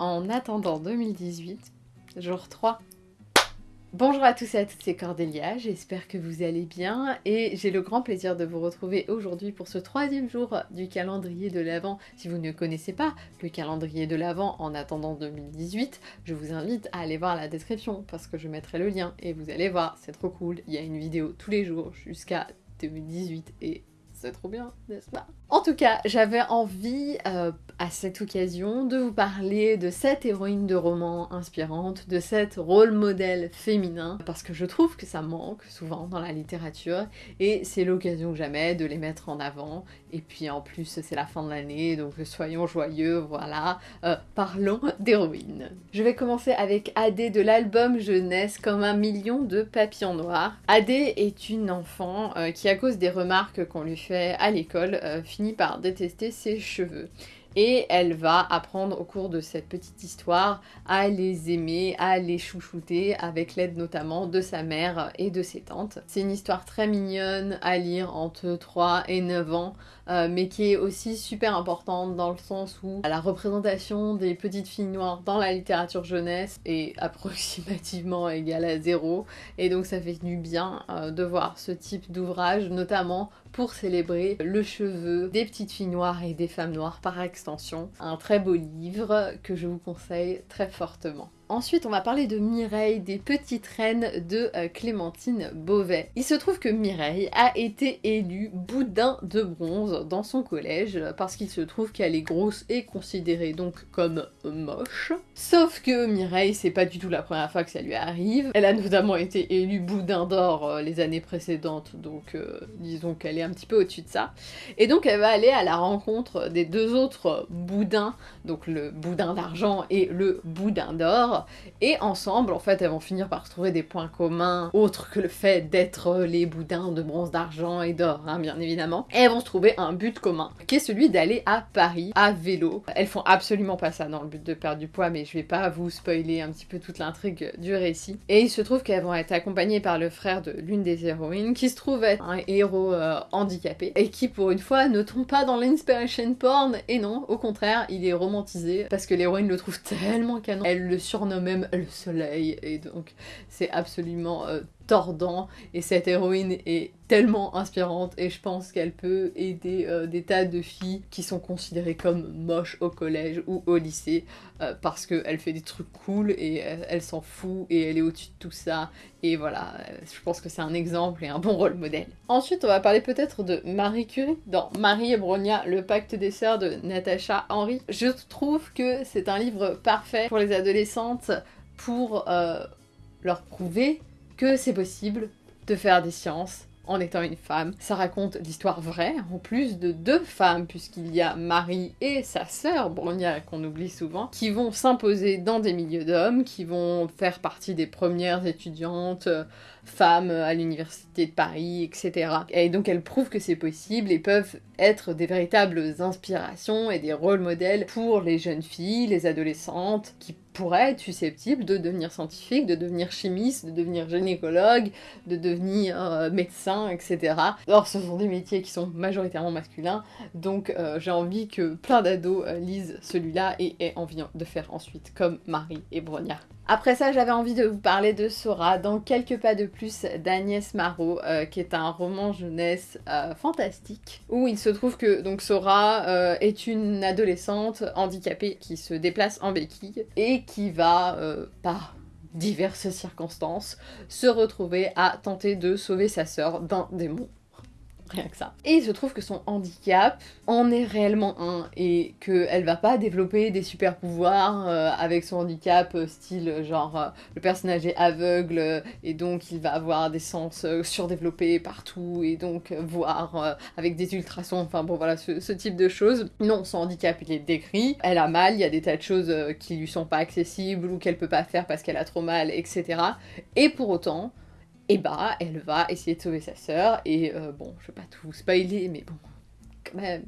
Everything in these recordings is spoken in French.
En attendant 2018, jour 3. Bonjour à tous et à toutes, c'est Cordélia, j'espère que vous allez bien et j'ai le grand plaisir de vous retrouver aujourd'hui pour ce troisième jour du calendrier de l'Avent. Si vous ne connaissez pas le calendrier de l'Avent en attendant 2018, je vous invite à aller voir la description parce que je mettrai le lien et vous allez voir, c'est trop cool, il y a une vidéo tous les jours jusqu'à 2018 et c'est trop bien, n'est-ce pas? En tout cas, j'avais envie, euh, à cette occasion, de vous parler de cette héroïne de roman inspirante, de cette rôle modèle féminin, parce que je trouve que ça manque souvent dans la littérature, et c'est l'occasion jamais de les mettre en avant, et puis en plus c'est la fin de l'année, donc soyons joyeux, voilà, euh, parlons d'héroïne. Je vais commencer avec Adé de l'album Jeunesse comme un million de papillons noirs. Adé est une enfant euh, qui, à cause des remarques qu'on lui fait à l'école euh, finit par détester ses cheveux. Et elle va apprendre au cours de cette petite histoire à les aimer, à les chouchouter, avec l'aide notamment de sa mère et de ses tantes. C'est une histoire très mignonne à lire entre 3 et 9 ans, euh, mais qui est aussi super importante dans le sens où la représentation des petites filles noires dans la littérature jeunesse est approximativement égale à zéro, et donc ça fait du bien euh, de voir ce type d'ouvrage, notamment pour célébrer le cheveu des petites filles noires et des femmes noires par extension. Un très beau livre que je vous conseille très fortement. Ensuite, on va parler de Mireille, des petites reines de euh, Clémentine Beauvais. Il se trouve que Mireille a été élue boudin de bronze dans son collège parce qu'il se trouve qu'elle est grosse et considérée donc comme moche. Sauf que Mireille, c'est pas du tout la première fois que ça lui arrive. Elle a notamment été élue boudin d'or euh, les années précédentes, donc euh, disons qu'elle est un petit peu au-dessus de ça. Et donc elle va aller à la rencontre des deux autres boudins, donc le boudin d'argent et le boudin d'or, et ensemble, en fait, elles vont finir par trouver des points communs, autres que le fait d'être les boudins de bronze, d'argent et d'or, hein, bien évidemment. Et elles vont se trouver un but commun, qui est celui d'aller à Paris, à vélo. Elles font absolument pas ça dans le but de perdre du poids, mais je vais pas vous spoiler un petit peu toute l'intrigue du récit. Et il se trouve qu'elles vont être accompagnées par le frère de l'une des héroïnes, qui se trouve être un héros euh, handicapé, et qui pour une fois ne tombe pas dans l'inspiration porn, et non, au contraire, il est romantisé, parce que l'héroïne le trouve tellement canon. Elle le surnomme même le soleil, et donc c'est absolument euh, tordant, et cette héroïne est tellement inspirante, et je pense qu'elle peut aider euh, des tas de filles qui sont considérées comme moches au collège ou au lycée, euh, parce qu'elle fait des trucs cool, et elle, s'en fout, et elle est au-dessus de tout ça, et voilà, je pense que c'est un exemple et un bon rôle modèle. Ensuite, on va parler peut-être de Marie Curie, dans Marie et Bronia, le pacte des sœurs de Natacha Henry. Je trouve que c'est un livre parfait pour les adolescentes, pour euh, leur prouver que c'est possible de faire des sciences en étant une femme. Ça raconte l'histoire vraie, en plus de deux femmes, puisqu'il y a Marie et sa sœur, Bronia, qu'on oublie souvent, qui vont s'imposer dans des milieux d'hommes, qui vont faire partie des premières étudiantes euh, femmes à l'université de Paris, etc. Et donc elles prouvent que c'est possible et peuvent être des véritables inspirations et des rôles modèles pour les jeunes filles, les adolescentes, qui pourraient être susceptibles de devenir scientifiques, de devenir chimistes, de devenir gynécologues, de devenir euh, médecins, etc. Or ce sont des métiers qui sont majoritairement masculins, donc euh, j'ai envie que plein d'ados euh, lisent celui-là et aient envie de faire ensuite comme Marie et Bronia. Après ça, j'avais envie de vous parler de Sora dans Quelques pas de plus d'Agnès Marot, euh, qui est un roman jeunesse euh, fantastique, où il se trouve que donc Sora euh, est une adolescente handicapée qui se déplace en béquille et qui va, par diverses circonstances, se retrouver à tenter de sauver sa sœur d'un démon rien que ça. Et il se trouve que son handicap en est réellement un, et qu'elle va pas développer des super pouvoirs euh, avec son handicap, euh, style genre euh, le personnage est aveugle, et donc il va avoir des sens surdéveloppés partout, et donc voir avec des ultrasons, enfin bon voilà, ce, ce, type de choses. Non, son handicap il est décrit, elle a mal, il y a des tas de choses qui lui sont pas accessibles, ou qu'elle peut pas faire parce qu'elle a trop mal, etc. Et pour autant, et bah elle va essayer de sauver sa sœur et euh, bon je vais pas tout spoiler mais bon quand même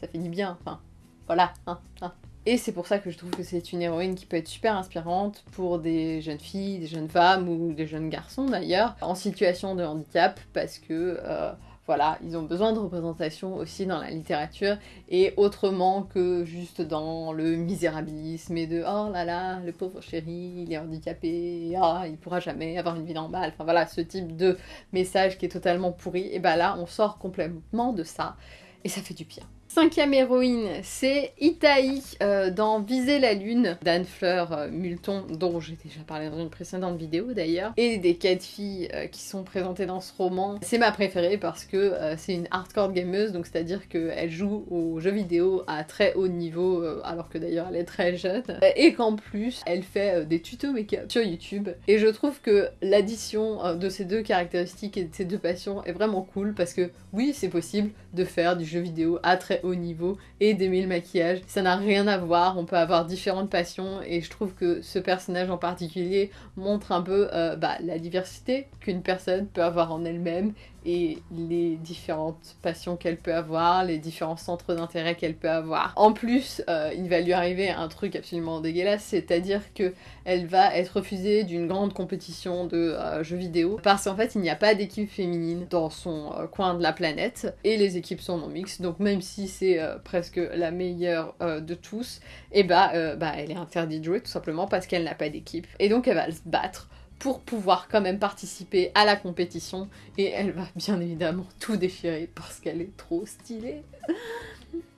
ça finit bien enfin voilà hein, hein. Et c'est pour ça que je trouve que c'est une héroïne qui peut être super inspirante pour des jeunes filles, des jeunes femmes ou des jeunes garçons d'ailleurs, en situation de handicap, parce que euh, voilà, ils ont besoin de représentation aussi dans la littérature et autrement que juste dans le misérabilisme et de oh là là, le pauvre chéri, il est handicapé, ah, il pourra jamais avoir une vie normale. Enfin voilà, ce type de message qui est totalement pourri. Et bah là, on sort complètement de ça et ça fait du bien. Cinquième héroïne, c'est Itaï euh, dans Viser la Lune d'Anne Fleur euh, Multon, dont j'ai déjà parlé dans une précédente vidéo d'ailleurs, et des quatre filles euh, qui sont présentées dans ce roman. C'est ma préférée parce que c'est une hardcore gameuse, donc c'est-à-dire qu'elle joue aux jeux vidéo à très haut niveau, alors que d'ailleurs elle est très jeune, et qu'en plus elle fait des tutos make-up sur YouTube. Et je trouve que l'addition de ces deux caractéristiques et de ces deux passions est vraiment cool parce que oui, c'est possible de faire du jeu vidéo à très haut niveau et d'aimer le maquillage. Ça n'a rien à voir, on peut avoir différentes passions et je trouve que ce personnage en particulier montre un peu euh, bah, la diversité qu'une personne peut avoir en elle-même et les différentes passions qu'elle peut avoir, les différents centres d'intérêt qu'elle peut avoir. En plus, euh, il va lui arriver un truc absolument dégueulasse, c'est-à-dire que elle va être refusée d'une grande compétition de euh, jeux vidéo parce qu'en fait il n'y a pas d'équipe féminine dans son euh, coin de la planète et les équipes sont non mixtes, donc même si c'est presque la meilleure de tous, et eh bah, bah elle est interdite de jouer tout simplement parce qu'elle n'a pas d'équipe. Et donc elle va se battre pour pouvoir quand même participer à la compétition et elle va bien évidemment tout déchirer parce qu'elle est trop stylée.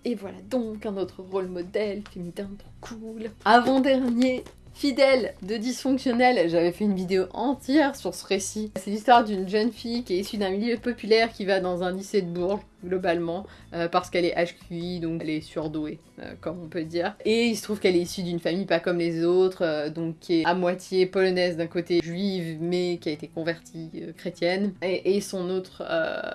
Et voilà donc un autre rôle modèle féminin trop cool. Avant-dernier, fidèle de dysfonctionnel, j'avais fait une vidéo entière sur ce récit. C'est l'histoire d'une jeune fille qui est issue d'un milieu populaire qui va dans un lycée de Bourges globalement, euh, parce qu'elle est HQI, donc elle est surdouée, euh, comme on peut dire. Et il se trouve qu'elle est issue d'une famille pas comme les autres, euh, donc qui est à moitié polonaise d'un côté, juive, mais qui a été convertie chrétienne. Et, et, son autre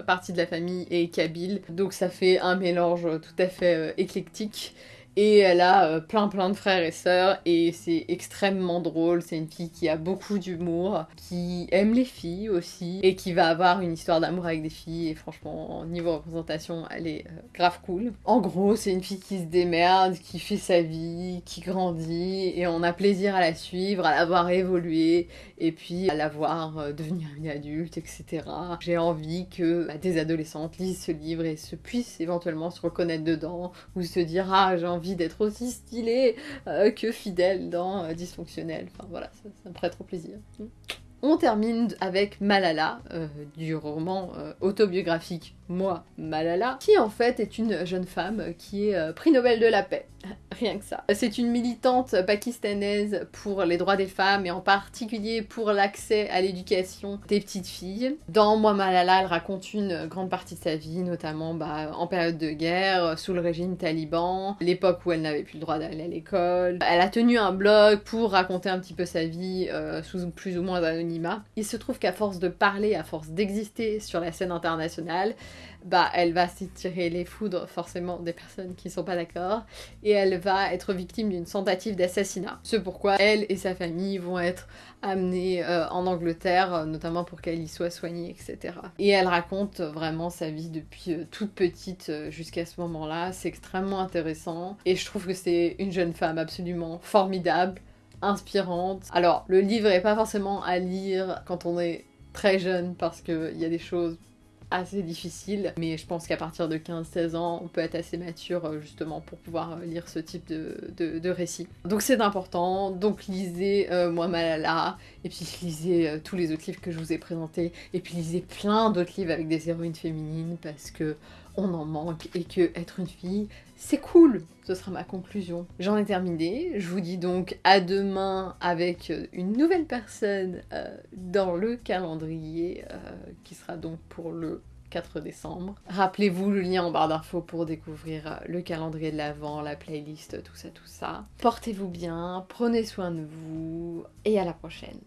partie de la famille est kabyle, donc ça fait un mélange tout à fait éclectique. Et elle a euh, plein plein de frères et sœurs et c'est extrêmement drôle. C'est une fille qui a beaucoup d'humour, qui aime les filles aussi et qui va avoir une histoire d'amour avec des filles. Et franchement, niveau représentation, elle est euh, grave cool. En gros, c'est une fille qui se démerde, qui fait sa vie, qui grandit et on a plaisir à la suivre, à la voir évoluer et puis à la voir euh, devenir une adulte, etc. J'ai envie que bah, des adolescentes lisent ce livre et se puissent éventuellement se reconnaître dedans ou se dire ah j'ai envie d'être aussi stylé euh, que fidèle dans euh, Dysfonctionnel. Enfin voilà, ça, me ferait trop plaisir. On termine avec Malala, euh, du roman autobiographique Moi, Malala, qui en fait est une jeune femme qui est prix Nobel de la paix. Rien que ça. C'est une militante pakistanaise pour les droits des femmes et en particulier pour l'accès à l'éducation des petites filles. Dans Moi elle raconte une grande partie de sa vie, notamment bah, en période de guerre, sous le régime taliban, l'époque où elle n'avait plus le droit d'aller à l'école. Elle a tenu un blog pour raconter un petit peu sa vie euh, sous plus ou moins anonymat. Il se trouve qu'à force de parler, à force d'exister sur la scène internationale, bah elle va s'étirer les foudres forcément des personnes qui sont pas d'accord et elle va être victime d'une tentative d'assassinat. C'est pourquoi elle et sa famille vont être amenées euh, en Angleterre, euh, notamment pour qu'elle y soit soignée, etc. Et elle raconte vraiment sa vie depuis euh, toute petite jusqu'à ce moment-là. C'est extrêmement intéressant et je trouve que c'est une jeune femme absolument formidable, inspirante. Alors le livre est pas forcément à lire quand on est très jeune parce qu'il y a des choses assez difficile, mais je pense qu'à partir de 15-16 ans, on peut être assez mature euh, justement pour pouvoir euh, lire ce type de, de, récit. Donc c'est important, donc lisez euh, Moi Malala, et puis lisez tous les autres livres que je vous ai présentés, et puis lisez plein d'autres livres avec des héroïnes féminines, parce que on en manque, et que être une fille, c'est cool Ce sera ma conclusion. J'en ai terminé, je vous dis donc à demain avec une nouvelle personne dans le calendrier, qui sera donc pour le 4 décembre. Rappelez-vous le lien en barre d'infos pour découvrir euh, le calendrier de l'Avent, la playlist, tout ça, tout ça. Portez-vous bien, prenez soin de vous et à la prochaine.